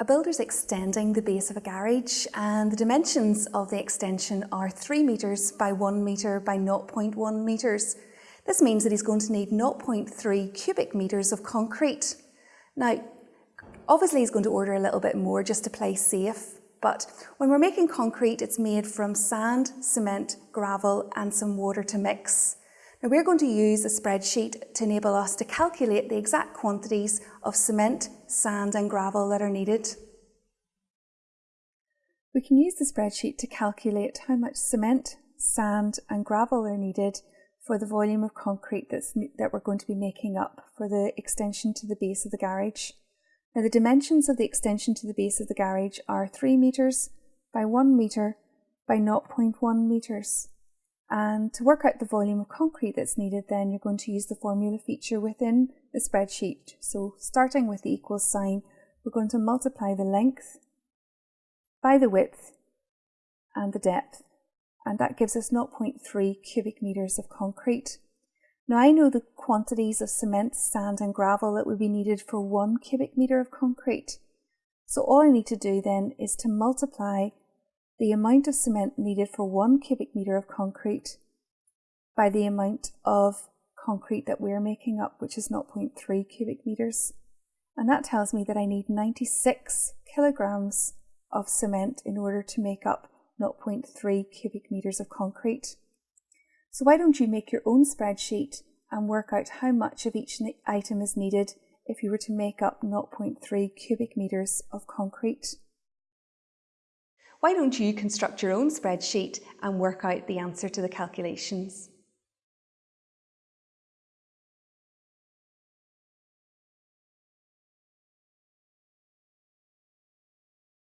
A builder's extending the base of a garage and the dimensions of the extension are 3 metres by 1 metre by 0.1 metres. This means that he's going to need 0.3 cubic metres of concrete. Now, obviously he's going to order a little bit more just to play safe, but when we're making concrete, it's made from sand, cement, gravel and some water to mix. Now we're going to use a spreadsheet to enable us to calculate the exact quantities of cement, sand and gravel that are needed. We can use the spreadsheet to calculate how much cement, sand and gravel are needed for the volume of concrete that's, that we're going to be making up for the extension to the base of the garage. Now the dimensions of the extension to the base of the garage are 3 metres by 1 metre by 0.1 metres. And to work out the volume of concrete that's needed, then you're going to use the formula feature within the spreadsheet. So starting with the equals sign, we're going to multiply the length by the width and the depth. And that gives us 0.3 cubic metres of concrete. Now I know the quantities of cement, sand and gravel that would be needed for one cubic metre of concrete. So all I need to do then is to multiply the amount of cement needed for one cubic metre of concrete by the amount of concrete that we're making up, which is 0.3 cubic metres. And that tells me that I need 96 kilograms of cement in order to make up 0.3 cubic metres of concrete. So why don't you make your own spreadsheet and work out how much of each item is needed if you were to make up 0.3 cubic metres of concrete. Why don't you construct your own spreadsheet and work out the answer to the calculations?